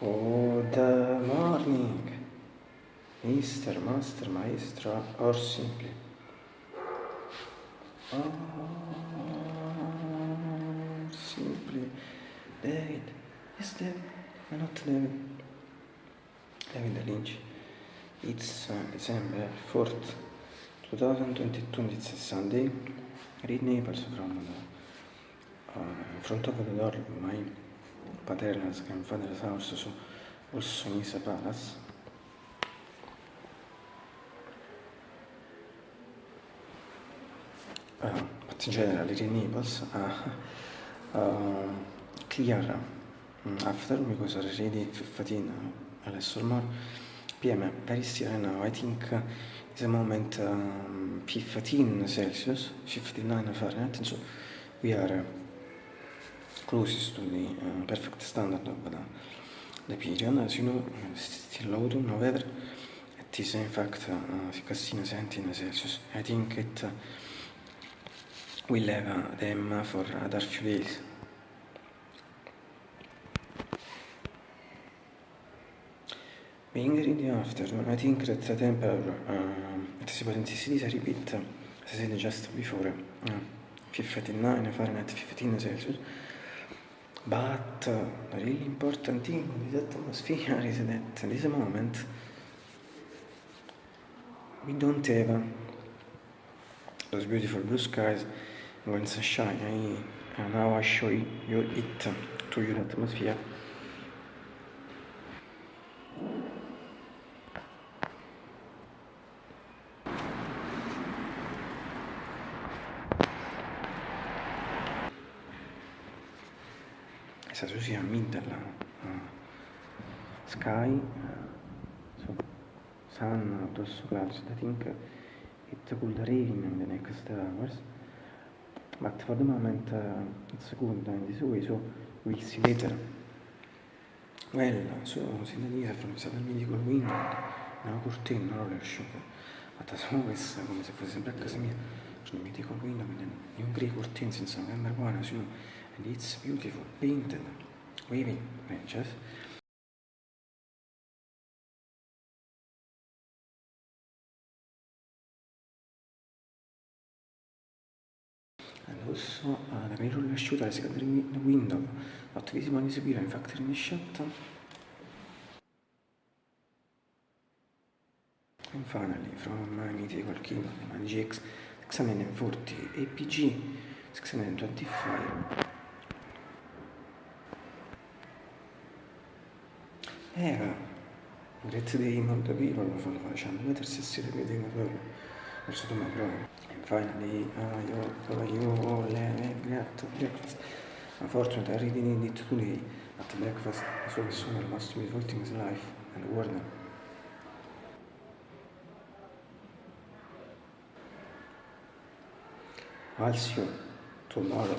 Good morning, Mr. Master, Maestro, or simply. Or simply. David. Yes, David. No, not David. David Lynch. It's uh, December 4th, 2022. It's a Sunday. Read Naples from the uh, front of the door of my paternal grandfather's house, so also Misa Palace. Uh, in general, Read Naples uh, uh, clear um, after because already 15 uh, less or more PM very still now I think uh, is a moment um, 15 Celsius 59 Fahrenheit so we are uh, closest to the uh, perfect standard of the, the period as you know still autumn weather it is in fact uh, 16 17 Celsius I think it uh, will have uh, them for other few days Being in the afternoon, I think that the temperature uh, at the intensity repeat, as I said just before, uh, 59 Fahrenheit, 15 Celsius. But uh, the really important thing with this atmosphere is that at this moment we don't have those beautiful blue skies and sunshine. I, uh, now I show you it to your atmosphere. Middle uh, sky, uh, so sun, those clouds. I think it could rain in the next hours, but for the moment it's good in this way, so we'll see later. Well, so Sindalia from Southern Medical una cortina, non lo asciuga, ma da solo questa come se fosse sempre a casa mia, sono medical window, quindi un grey curtain senza member one, so, and it's beautiful, painted, waving branches. And also uh, the mirror asciutta la secondary window, not visible in the in factory in the shot. And finally, from my mythical my GX 640 APG 625 era grazie dei molto people lo fanno facendo. Vedere se si ripete proprio non so come proprio and finally uh, io, io le got breakfast unfortunately I really need it today at breakfast so nessuno must be defaulting his life and warden I'll see you tomorrow